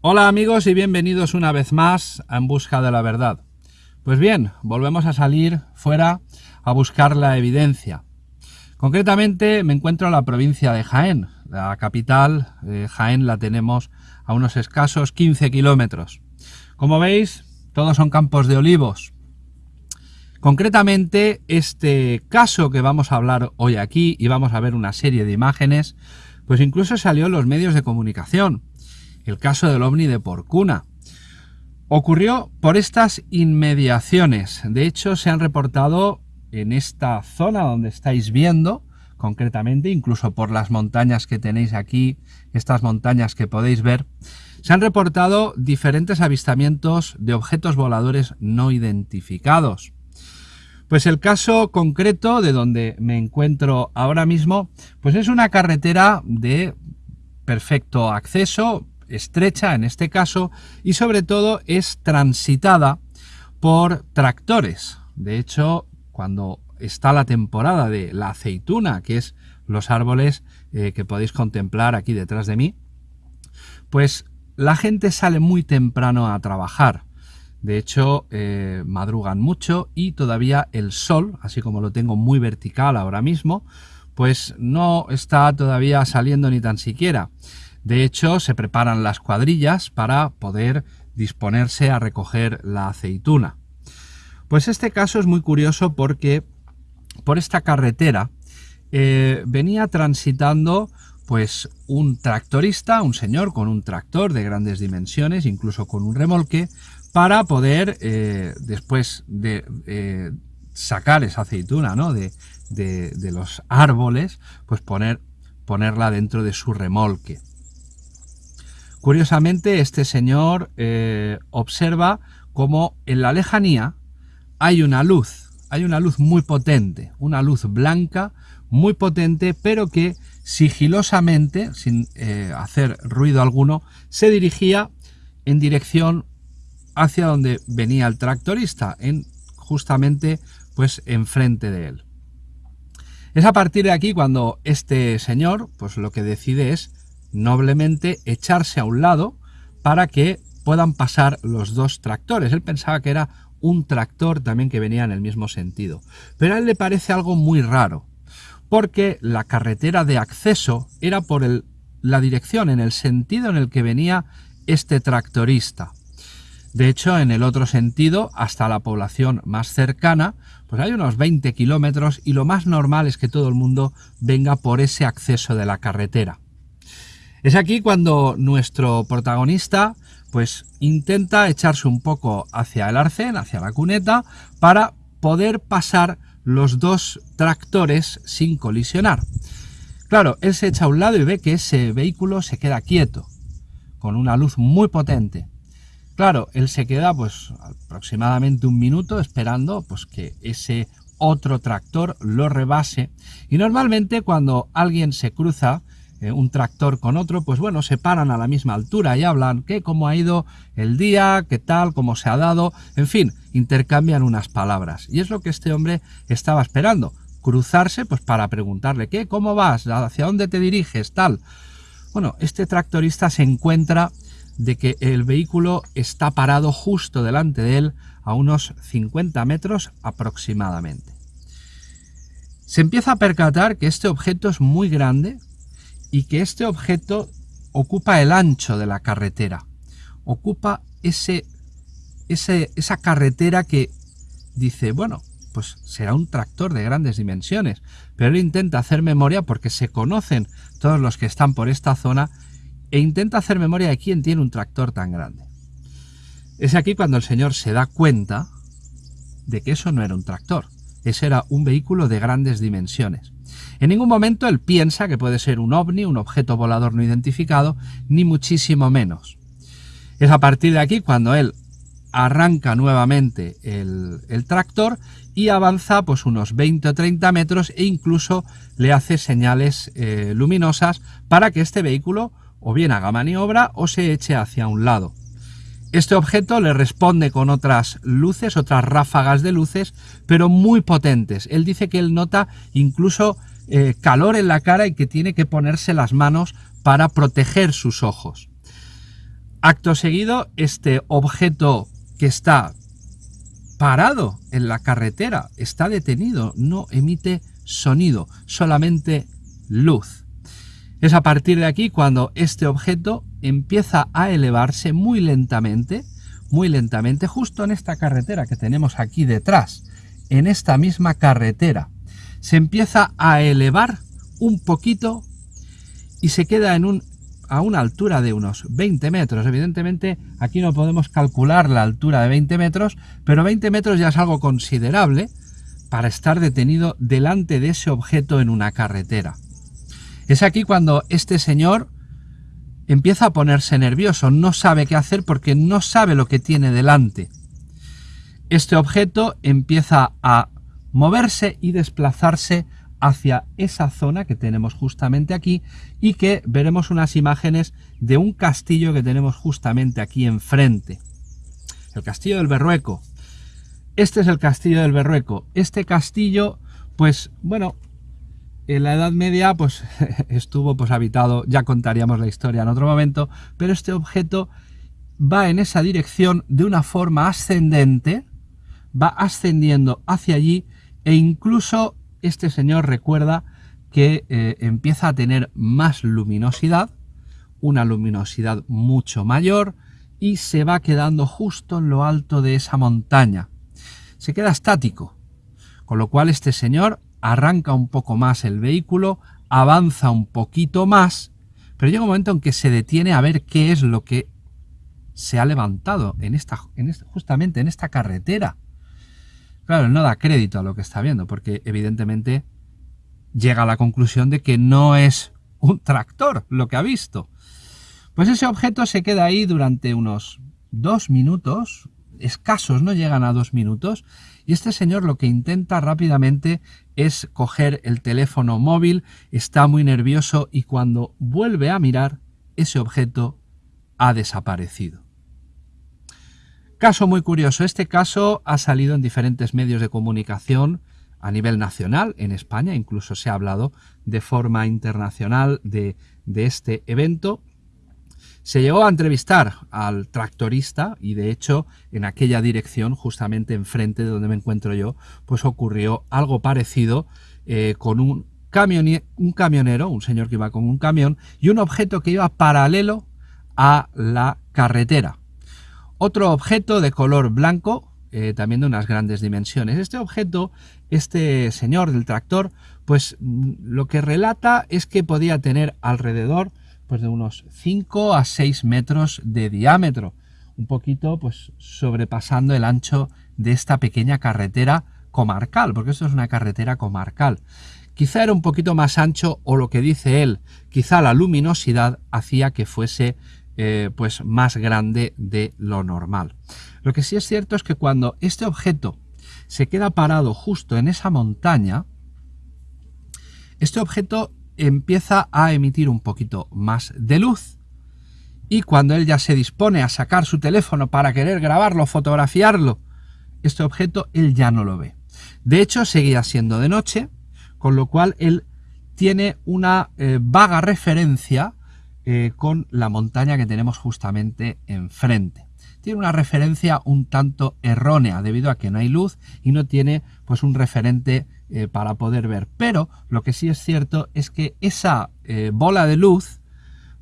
Hola amigos y bienvenidos una vez más a En Busca de la Verdad. Pues bien, volvemos a salir fuera a buscar la evidencia. Concretamente me encuentro en la provincia de Jaén. La capital, Jaén, la tenemos a unos escasos 15 kilómetros. Como veis, todos son campos de olivos. Concretamente, este caso que vamos a hablar hoy aquí y vamos a ver una serie de imágenes, pues incluso salió en los medios de comunicación el caso del ovni de Porcuna. Ocurrió por estas inmediaciones. De hecho, se han reportado en esta zona donde estáis viendo, concretamente, incluso por las montañas que tenéis aquí, estas montañas que podéis ver, se han reportado diferentes avistamientos de objetos voladores no identificados. Pues el caso concreto de donde me encuentro ahora mismo, pues es una carretera de perfecto acceso, estrecha en este caso y sobre todo es transitada por tractores. De hecho, cuando está la temporada de la aceituna, que es los árboles eh, que podéis contemplar aquí detrás de mí, pues la gente sale muy temprano a trabajar. De hecho, eh, madrugan mucho y todavía el sol, así como lo tengo muy vertical ahora mismo, pues no está todavía saliendo ni tan siquiera. De hecho, se preparan las cuadrillas para poder disponerse a recoger la aceituna. Pues este caso es muy curioso porque por esta carretera eh, venía transitando pues un tractorista, un señor con un tractor de grandes dimensiones, incluso con un remolque, para poder eh, después de eh, sacar esa aceituna ¿no? de, de, los árboles, pues poner, ponerla dentro de su remolque. Curiosamente, este señor eh, observa como en la lejanía hay una luz, hay una luz muy potente, una luz blanca muy potente, pero que sigilosamente, sin eh, hacer ruido alguno, se dirigía en dirección hacia donde venía el tractorista, en, justamente pues enfrente de él. Es a partir de aquí cuando este señor, pues lo que decide es noblemente echarse a un lado para que puedan pasar los dos tractores. Él pensaba que era un tractor también que venía en el mismo sentido. Pero a él le parece algo muy raro, porque la carretera de acceso era por el, la dirección, en el sentido en el que venía este tractorista. De hecho, en el otro sentido, hasta la población más cercana, pues hay unos 20 kilómetros y lo más normal es que todo el mundo venga por ese acceso de la carretera. Es aquí cuando nuestro protagonista pues intenta echarse un poco hacia el arcén, hacia la cuneta, para poder pasar los dos tractores sin colisionar. Claro, él se echa a un lado y ve que ese vehículo se queda quieto, con una luz muy potente. Claro, él se queda pues aproximadamente un minuto esperando pues que ese otro tractor lo rebase y normalmente cuando alguien se cruza eh, un tractor con otro, pues bueno, se paran a la misma altura y hablan qué, cómo ha ido el día, qué tal, cómo se ha dado, en fin, intercambian unas palabras. Y es lo que este hombre estaba esperando, cruzarse pues para preguntarle qué, cómo vas, hacia dónde te diriges, tal. Bueno, este tractorista se encuentra de que el vehículo está parado justo delante de él a unos 50 metros aproximadamente. Se empieza a percatar que este objeto es muy grande, y que este objeto ocupa el ancho de la carretera, ocupa ese, esa carretera que dice, bueno, pues será un tractor de grandes dimensiones, pero él intenta hacer memoria porque se conocen todos los que están por esta zona e intenta hacer memoria de quién tiene un tractor tan grande. Es aquí cuando el señor se da cuenta de que eso no era un tractor, ese era un vehículo de grandes dimensiones. En ningún momento él piensa que puede ser un ovni, un objeto volador no identificado, ni muchísimo menos. Es a partir de aquí cuando él arranca nuevamente el, tractor y avanza pues unos 20 o 30 metros e incluso le hace señales eh, luminosas para que este vehículo o bien haga maniobra o se eche hacia un lado. Este objeto le responde con otras luces, otras ráfagas de luces, pero muy potentes. Él dice que él nota incluso eh, calor en la cara y que tiene que ponerse las manos para proteger sus ojos. Acto seguido, este objeto que está parado en la carretera, está detenido, no emite sonido, solamente luz. Es a partir de aquí cuando este objeto empieza a elevarse muy lentamente, muy lentamente, justo en esta carretera que tenemos aquí detrás, en esta misma carretera. Se empieza a elevar un poquito y se queda en un, a una altura de unos 20 metros. Evidentemente aquí no podemos calcular la altura de 20 metros, pero 20 metros ya es algo considerable para estar detenido delante de ese objeto en una carretera. Es aquí cuando este señor empieza a ponerse nervioso, no sabe qué hacer porque no sabe lo que tiene delante. Este objeto empieza a moverse y desplazarse hacia esa zona que tenemos justamente aquí y que veremos unas imágenes de un castillo que tenemos justamente aquí enfrente. El castillo del Berrueco. Este es el castillo del Berrueco. Este castillo, pues bueno, en la Edad Media pues estuvo pues habitado, ya contaríamos la historia en otro momento, pero este objeto va en esa dirección de una forma ascendente, va ascendiendo hacia allí e incluso este señor recuerda que eh, empieza a tener más luminosidad, una luminosidad mucho mayor y se va quedando justo en lo alto de esa montaña. Se queda estático, con lo cual este señor arranca un poco más el vehículo, avanza un poquito más, pero llega un momento en que se detiene a ver qué es lo que se ha levantado en esta, en justamente en esta carretera. Claro, no da crédito a lo que está viendo, porque evidentemente llega a la conclusión de que no es un tractor lo que ha visto. Pues ese objeto se queda ahí durante unos dos minutos, escasos, no llegan a dos minutos, y este señor lo que intenta rápidamente es coger el teléfono móvil, está muy nervioso y cuando vuelve a mirar, ese objeto ha desaparecido. Caso muy curioso, este caso ha salido en diferentes medios de comunicación a nivel nacional, en España incluso se ha hablado de forma internacional de, este evento. Se llegó a entrevistar al tractorista y de hecho en aquella dirección, justamente enfrente de donde me encuentro yo, pues ocurrió algo parecido eh, con un, un camionero, un señor que iba con un camión y un objeto que iba paralelo a la carretera. Otro objeto de color blanco, eh, también de unas grandes dimensiones. Este objeto, este señor del tractor, pues mm, lo que relata es que podía tener alrededor pues, de unos 5 a 6 metros de diámetro, un poquito pues sobrepasando el ancho de esta pequeña carretera comarcal, porque esto es una carretera comarcal. Quizá era un poquito más ancho o lo que dice él, quizá la luminosidad hacía que fuese eh, pues más grande de lo normal. Lo que sí es cierto es que cuando este objeto se queda parado justo en esa montaña, este objeto empieza a emitir un poquito más de luz y cuando él ya se dispone a sacar su teléfono para querer grabarlo, fotografiarlo, este objeto él ya no lo ve. De hecho, seguía siendo de noche, con lo cual él tiene una eh, vaga referencia eh, con la montaña que tenemos justamente enfrente. Tiene una referencia un tanto errónea debido a que no hay luz y no tiene pues un referente eh, para poder ver. Pero lo que sí es cierto es que esa eh, bola de luz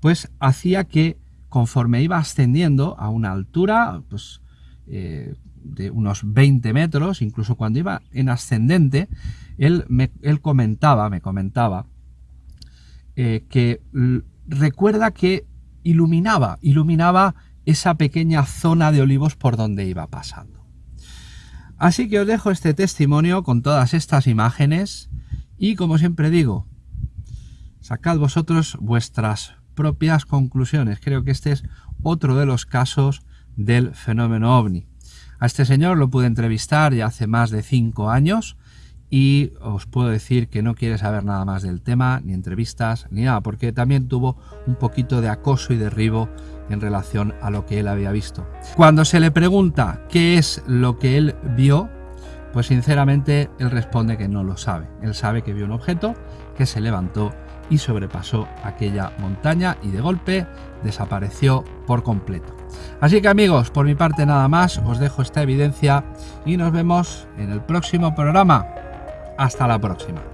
pues hacía que conforme iba ascendiendo a una altura pues, de unos 20 metros, incluso cuando iba en ascendente, él, me, él comentaba, me comentaba, que recuerda que iluminaba, iluminaba esa pequeña zona de olivos por donde iba pasando. Así que os dejo este testimonio con todas estas imágenes y como siempre digo, sacad vosotros vuestras propias conclusiones. Creo que este es otro de los casos del fenómeno ovni. A este señor lo pude entrevistar ya hace más de cinco años y os puedo decir que no quiere saber nada más del tema, ni entrevistas, ni nada, porque también tuvo un poquito de acoso y derribo en relación a lo que él había visto. Cuando se le pregunta qué es lo que él vio, pues sinceramente él responde que no lo sabe. Él sabe que vio un objeto, que se levantó y sobrepasó aquella montaña y de golpe desapareció por completo. Así que amigos, por mi parte nada más, os dejo esta evidencia y nos vemos en el próximo programa. Hasta la próxima.